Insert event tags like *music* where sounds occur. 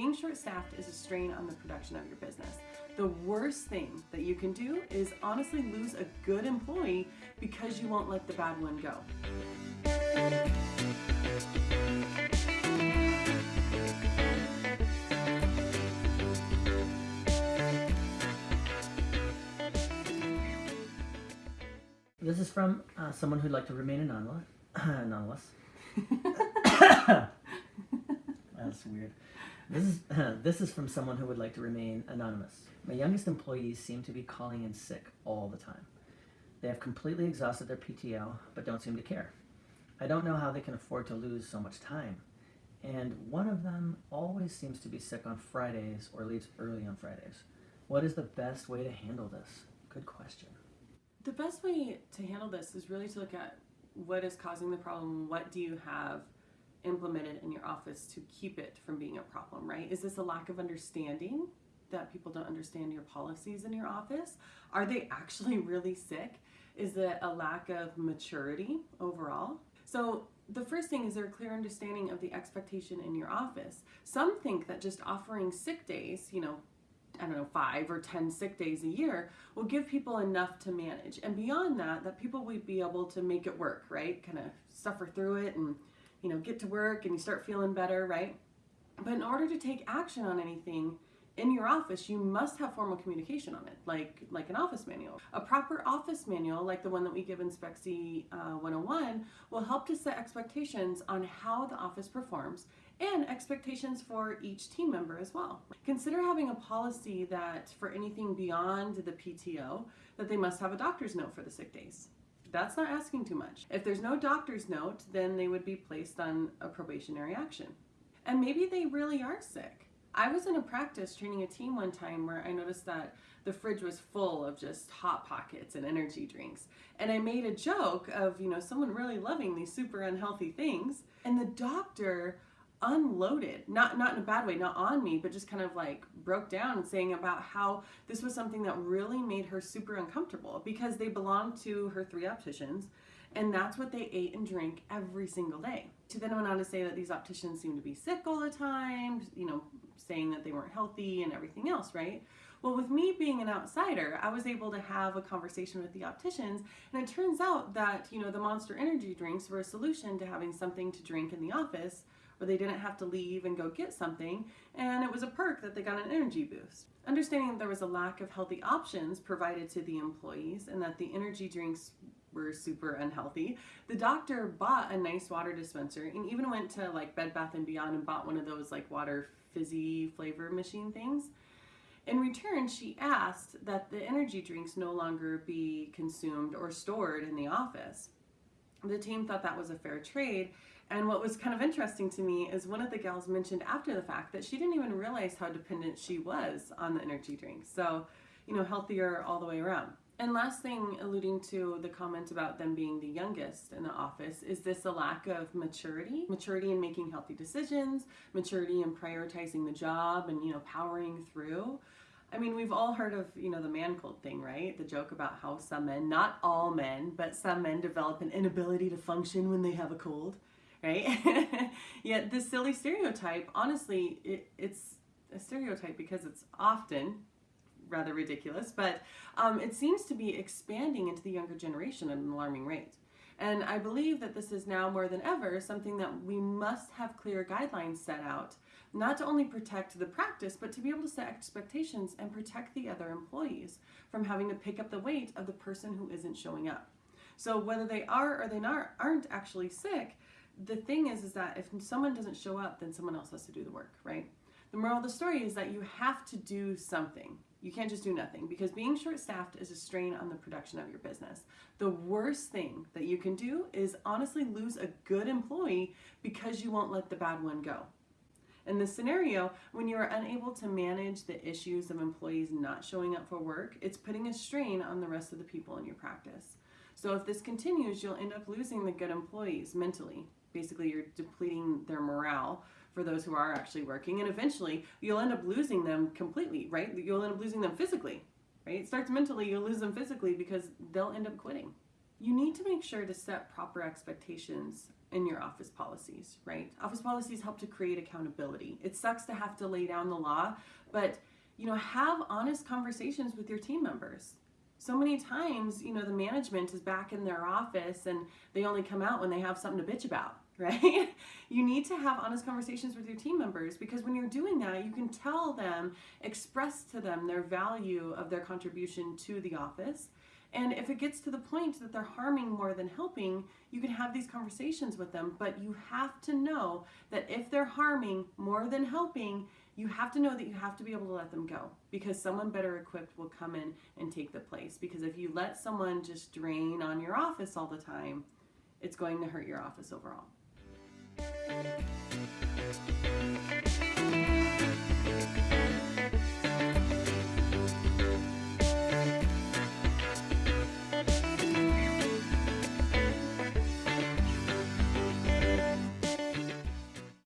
being short-staffed is a strain on the production of your business. The worst thing that you can do is honestly lose a good employee because you won't let the bad one go. This is from uh, someone who'd like to remain anonymous. *coughs* anonymous. *laughs* *coughs* That's weird. This is *clears throat* this is from someone who would like to remain anonymous. My youngest employees seem to be calling in sick all the time. They have completely exhausted their PTO, but don't seem to care. I don't know how they can afford to lose so much time. And one of them always seems to be sick on Fridays or leaves early on Fridays. What is the best way to handle this? Good question. The best way to handle this is really to look at what is causing the problem, what do you have implemented in your office to keep it from being a problem, right? Is this a lack of understanding that people don't understand your policies in your office? Are they actually *laughs* really sick? Is it a lack of maturity overall? So the first thing is there a clear understanding of the expectation in your office. Some think that just offering sick days, you know, I don't know, five or 10 sick days a year will give people enough to manage. And beyond that, that people would be able to make it work, right? Kind of suffer through it and, you know, get to work and you start feeling better, right? But in order to take action on anything, in your office, you must have formal communication on it, like, like an office manual. A proper office manual, like the one that we give in SPECSI uh, 101, will help to set expectations on how the office performs and expectations for each team member as well. Consider having a policy that for anything beyond the PTO, that they must have a doctor's note for the sick days. That's not asking too much. If there's no doctor's note, then they would be placed on a probationary action. And maybe they really are sick I was in a practice training a team one time where I noticed that the fridge was full of just hot pockets and energy drinks. And I made a joke of, you know, someone really loving these super unhealthy things. And the doctor unloaded, not, not in a bad way, not on me, but just kind of like broke down and saying about how this was something that really made her super uncomfortable because they belonged to her three opticians and that's what they ate and drank every single day. She then went on to say that these opticians seemed to be sick all the time, you know, saying that they weren't healthy and everything else, right? Well, with me being an outsider, I was able to have a conversation with the opticians, and it turns out that, you know, the Monster Energy drinks were a solution to having something to drink in the office where they didn't have to leave and go get something, and it was a perk that they got an energy boost. Understanding that there was a lack of healthy options provided to the employees and that the energy drinks were super unhealthy, the doctor bought a nice water dispenser and even went to like Bed Bath & Beyond and bought one of those like water fizzy flavor machine things. In return, she asked that the energy drinks no longer be consumed or stored in the office. The team thought that was a fair trade and what was kind of interesting to me is one of the gals mentioned after the fact that she didn't even realize how dependent she was on the energy drinks. So, you know, healthier all the way around. And last thing, alluding to the comment about them being the youngest in the office, is this a lack of maturity? Maturity in making healthy decisions, maturity in prioritizing the job and, you know, powering through. I mean, we've all heard of, you know, the man cold thing, right? The joke about how some men, not all men, but some men develop an inability to function when they have a cold right? *laughs* Yet this silly stereotype, honestly, it, it's a stereotype because it's often rather ridiculous, but um, it seems to be expanding into the younger generation at an alarming rate. And I believe that this is now more than ever something that we must have clear guidelines set out, not to only protect the practice, but to be able to set expectations and protect the other employees from having to pick up the weight of the person who isn't showing up. So whether they are or they not, aren't actually sick, the thing is, is that if someone doesn't show up, then someone else has to do the work, right? The moral of the story is that you have to do something. You can't just do nothing because being short-staffed is a strain on the production of your business. The worst thing that you can do is honestly lose a good employee because you won't let the bad one go. In this scenario, when you are unable to manage the issues of employees not showing up for work, it's putting a strain on the rest of the people in your practice. So if this continues, you'll end up losing the good employees mentally, basically you're depleting their morale for those who are actually working and eventually you'll end up losing them completely right? You'll end up losing them physically right? It starts mentally you'll lose them physically because they'll end up quitting. You need to make sure to set proper expectations in your office policies, right? Office policies help to create accountability. It sucks to have to lay down the law, but you know, have honest conversations with your team members. So many times, you know, the management is back in their office and they only come out when they have something to bitch about, *laughs* right? you need to have honest conversations with your team members because when you're doing that, you can tell them, express to them their value of their contribution to the office. And if it gets to the point that they're harming more than helping, you can have these conversations with them, but you have to know that if they're harming more than helping, you have to know that you have to be able to let them go because someone better equipped will come in and take the place. Because if you let someone just drain on your office all the time, it's going to hurt your office overall. Thank you.